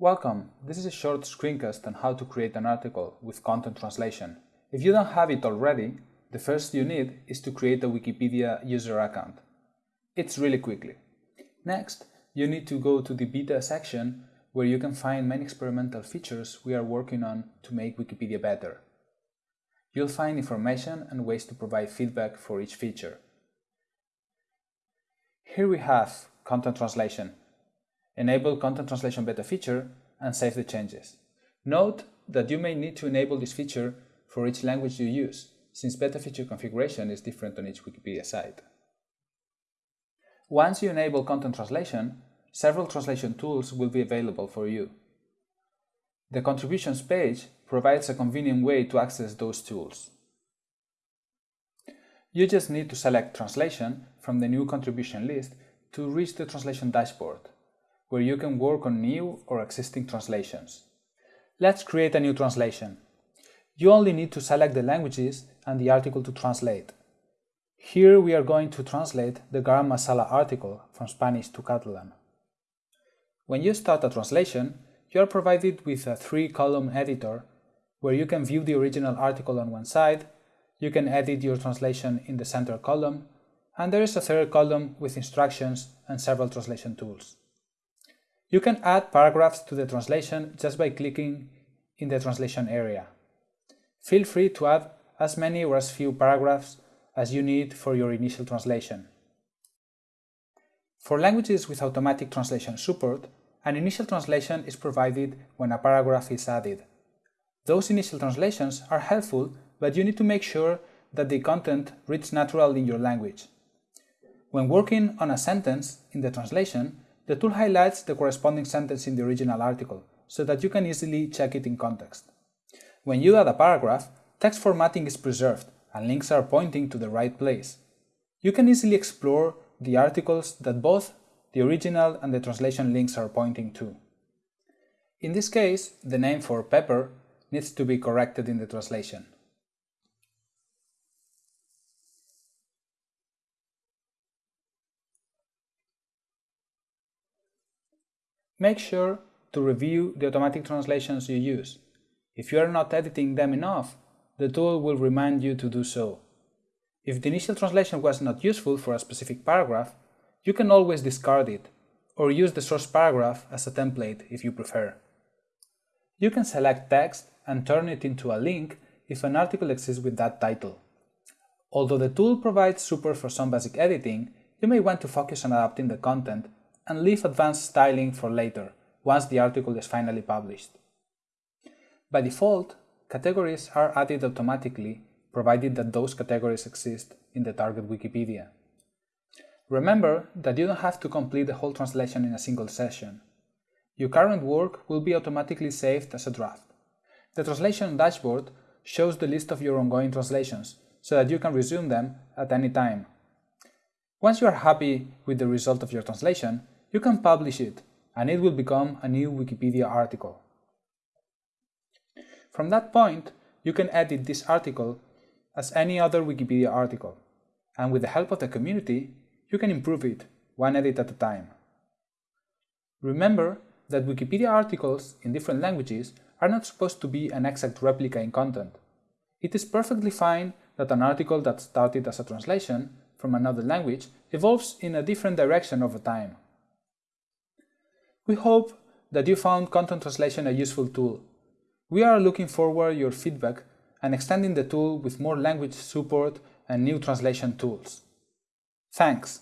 Welcome! This is a short screencast on how to create an article with content translation. If you don't have it already, the first you need is to create a Wikipedia user account. It's really quickly. Next, you need to go to the beta section where you can find many experimental features we are working on to make Wikipedia better. You'll find information and ways to provide feedback for each feature. Here we have content translation enable content translation beta feature, and save the changes. Note that you may need to enable this feature for each language you use, since beta feature configuration is different on each Wikipedia site. Once you enable content translation, several translation tools will be available for you. The contributions page provides a convenient way to access those tools. You just need to select translation from the new contribution list to reach the translation dashboard where you can work on new or existing translations. Let's create a new translation. You only need to select the languages and the article to translate. Here we are going to translate the Garam Masala article from Spanish to Catalan. When you start a translation, you are provided with a three-column editor where you can view the original article on one side, you can edit your translation in the center column, and there is a third column with instructions and several translation tools. You can add paragraphs to the translation just by clicking in the translation area. Feel free to add as many or as few paragraphs as you need for your initial translation. For languages with automatic translation support, an initial translation is provided when a paragraph is added. Those initial translations are helpful, but you need to make sure that the content reads naturally in your language. When working on a sentence in the translation, the tool highlights the corresponding sentence in the original article, so that you can easily check it in context. When you add a paragraph, text formatting is preserved and links are pointing to the right place. You can easily explore the articles that both the original and the translation links are pointing to. In this case, the name for pepper needs to be corrected in the translation. Make sure to review the automatic translations you use. If you are not editing them enough, the tool will remind you to do so. If the initial translation was not useful for a specific paragraph, you can always discard it, or use the source paragraph as a template if you prefer. You can select text and turn it into a link if an article exists with that title. Although the tool provides support for some basic editing, you may want to focus on adapting the content and leave advanced styling for later, once the article is finally published. By default, categories are added automatically, provided that those categories exist in the target Wikipedia. Remember that you don't have to complete the whole translation in a single session. Your current work will be automatically saved as a draft. The translation dashboard shows the list of your ongoing translations, so that you can resume them at any time. Once you are happy with the result of your translation, you can publish it and it will become a new Wikipedia article. From that point, you can edit this article as any other Wikipedia article, and with the help of the community, you can improve it one edit at a time. Remember that Wikipedia articles in different languages are not supposed to be an exact replica in content. It is perfectly fine that an article that started as a translation from another language evolves in a different direction over time. We hope that you found content translation a useful tool. We are looking forward to your feedback and extending the tool with more language support and new translation tools. Thanks!